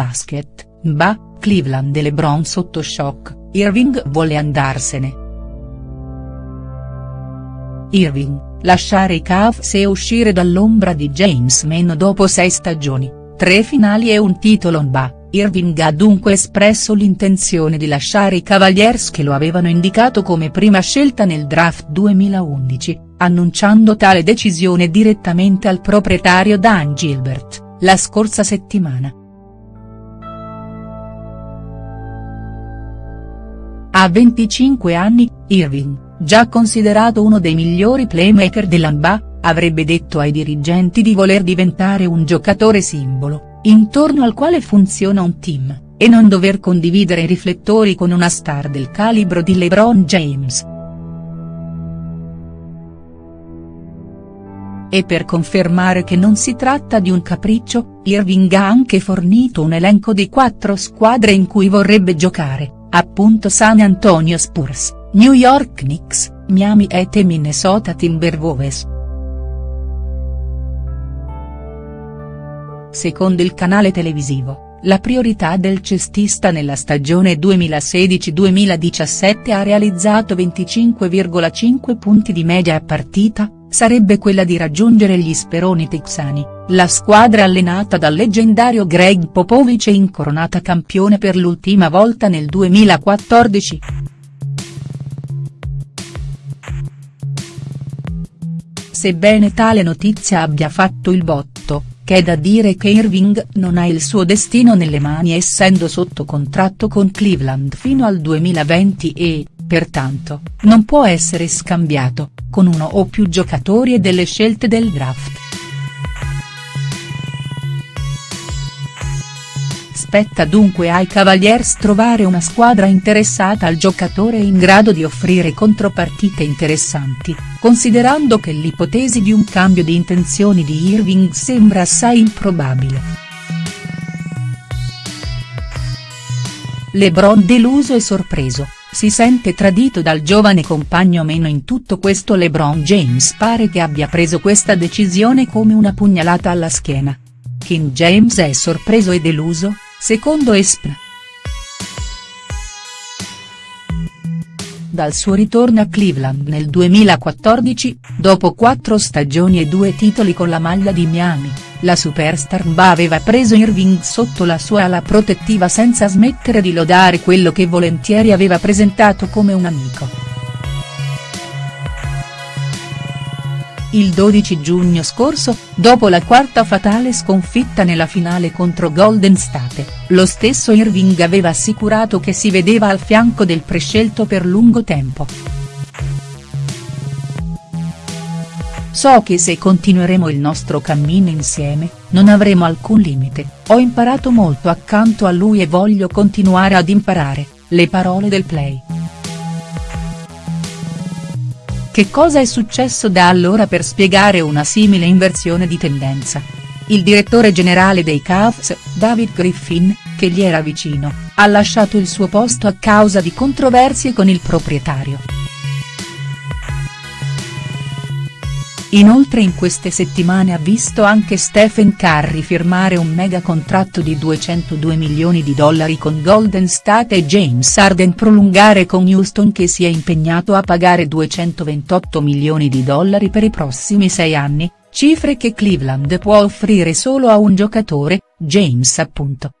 basket, bah, Cleveland e LeBron sotto shock, Irving vuole andarsene. Irving, lasciare i Cavs e uscire dall'ombra di James meno dopo sei stagioni, tre finali e un titolo NBA. Irving ha dunque espresso l'intenzione di lasciare i Cavaliers che lo avevano indicato come prima scelta nel draft 2011, annunciando tale decisione direttamente al proprietario Dan Gilbert, la scorsa settimana. A 25 anni, Irving, già considerato uno dei migliori playmaker dell'ANBA, avrebbe detto ai dirigenti di voler diventare un giocatore simbolo intorno al quale funziona un team, e non dover condividere i riflettori con una star del calibro di LeBron James. E per confermare che non si tratta di un capriccio, Irving ha anche fornito un elenco di quattro squadre in cui vorrebbe giocare, appunto San Antonio Spurs, New York Knicks, Miami Heat e Minnesota Timberwolves. Secondo il canale televisivo, la priorità del cestista nella stagione 2016-2017 ha realizzato 25,5 punti di media a partita, sarebbe quella di raggiungere gli Speroni texani, la squadra allenata dal leggendario Greg Popovich e incoronata campione per l'ultima volta nel 2014. Sebbene tale notizia abbia fatto il botto, c'è da dire che Irving non ha il suo destino nelle mani essendo sotto contratto con Cleveland fino al 2020 e, pertanto, non può essere scambiato, con uno o più giocatori e delle scelte del draft. Spetta dunque ai Cavaliers trovare una squadra interessata al giocatore in grado di offrire contropartite interessanti, considerando che l'ipotesi di un cambio di intenzioni di Irving sembra assai improbabile. LeBron deluso e sorpreso, si sente tradito dal giovane compagno meno in tutto questo LeBron James pare che abbia preso questa decisione come una pugnalata alla schiena. King James è sorpreso e deluso, secondo ESPN. Dal suo ritorno a Cleveland nel 2014, dopo quattro stagioni e due titoli con la maglia di Miami, la superstar NBA aveva preso Irving sotto la sua ala protettiva senza smettere di lodare quello che volentieri aveva presentato come un amico. Il 12 giugno scorso, dopo la quarta fatale sconfitta nella finale contro Golden State, lo stesso Irving aveva assicurato che si vedeva al fianco del prescelto per lungo tempo. So che se continueremo il nostro cammino insieme, non avremo alcun limite, ho imparato molto accanto a lui e voglio continuare ad imparare, le parole del play. Che cosa è successo da allora per spiegare una simile inversione di tendenza? Il direttore generale dei Cavs, David Griffin, che gli era vicino, ha lasciato il suo posto a causa di controversie con il proprietario. Inoltre in queste settimane ha visto anche Stephen Curry firmare un mega contratto di 202 milioni di dollari con Golden State e James Harden prolungare con Houston che si è impegnato a pagare 228 milioni di dollari per i prossimi sei anni, cifre che Cleveland può offrire solo a un giocatore, James appunto.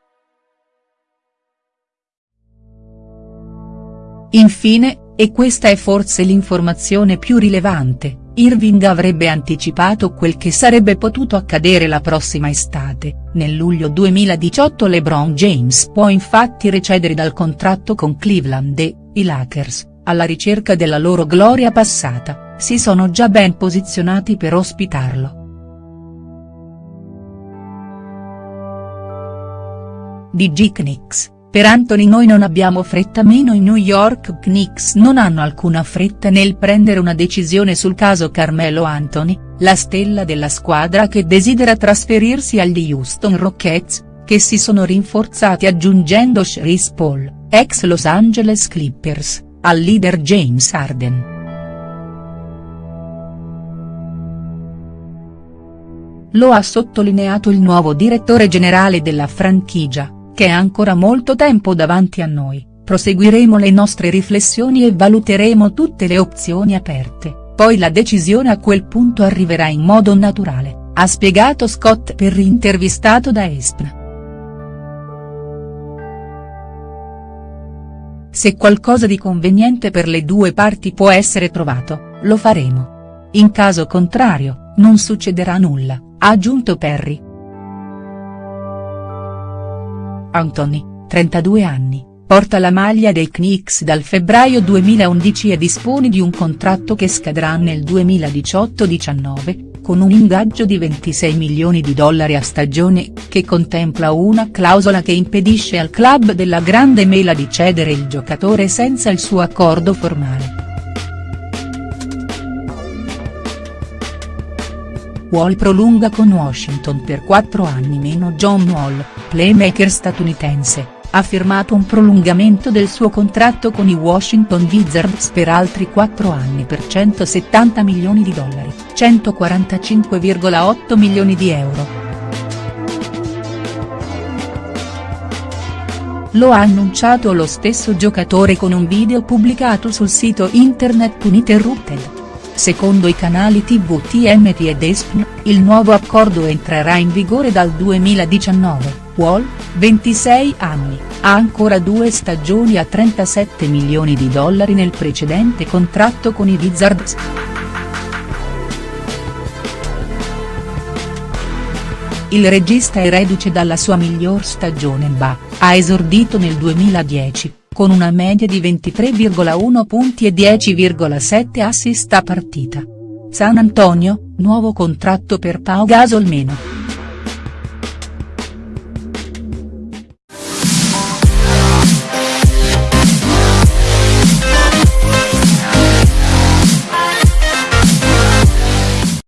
Infine, e questa è forse l'informazione più rilevante, Irving avrebbe anticipato quel che sarebbe potuto accadere la prossima estate, nel luglio 2018 LeBron James può infatti recedere dal contratto con Cleveland e, i Lakers, alla ricerca della loro gloria passata, si sono già ben posizionati per ospitarlo. DG Knicks per Anthony noi non abbiamo fretta meno i New York Knicks non hanno alcuna fretta nel prendere una decisione sul caso Carmelo Anthony, la stella della squadra che desidera trasferirsi agli Houston Rockets, che si sono rinforzati aggiungendo Chris Paul, ex Los Angeles Clippers, al leader James Harden. Lo ha sottolineato il nuovo direttore generale della franchigia che è ancora molto tempo davanti a noi, proseguiremo le nostre riflessioni e valuteremo tutte le opzioni aperte, poi la decisione a quel punto arriverà in modo naturale, ha spiegato Scott Perry intervistato da ESPN. Se qualcosa di conveniente per le due parti può essere trovato, lo faremo. In caso contrario, non succederà nulla, ha aggiunto Perry. Anthony, 32 anni, porta la maglia dei Knicks dal febbraio 2011 e dispone di un contratto che scadrà nel 2018-19, con un ingaggio di 26 milioni di dollari a stagione, che contempla una clausola che impedisce al club della Grande Mela di cedere il giocatore senza il suo accordo formale. Wall prolunga con Washington per 4 anni meno John Wall, playmaker statunitense, ha firmato un prolungamento del suo contratto con i Washington Wizards per altri 4 anni per 170 milioni di dollari, 145,8 milioni di euro. Lo ha annunciato lo stesso giocatore con un video pubblicato sul sito internet Uninterrupted. Secondo i canali tv TMT ed ESPN, il nuovo accordo entrerà in vigore dal 2019, Wall, 26 anni, ha ancora due stagioni a 37 milioni di dollari nel precedente contratto con i Wizards. Il regista è reduce dalla sua miglior stagione NBA, ha esordito nel 2010, con una media di 23,1 punti e 10,7 assist a partita. San Antonio, nuovo contratto per Pau Gasol meno.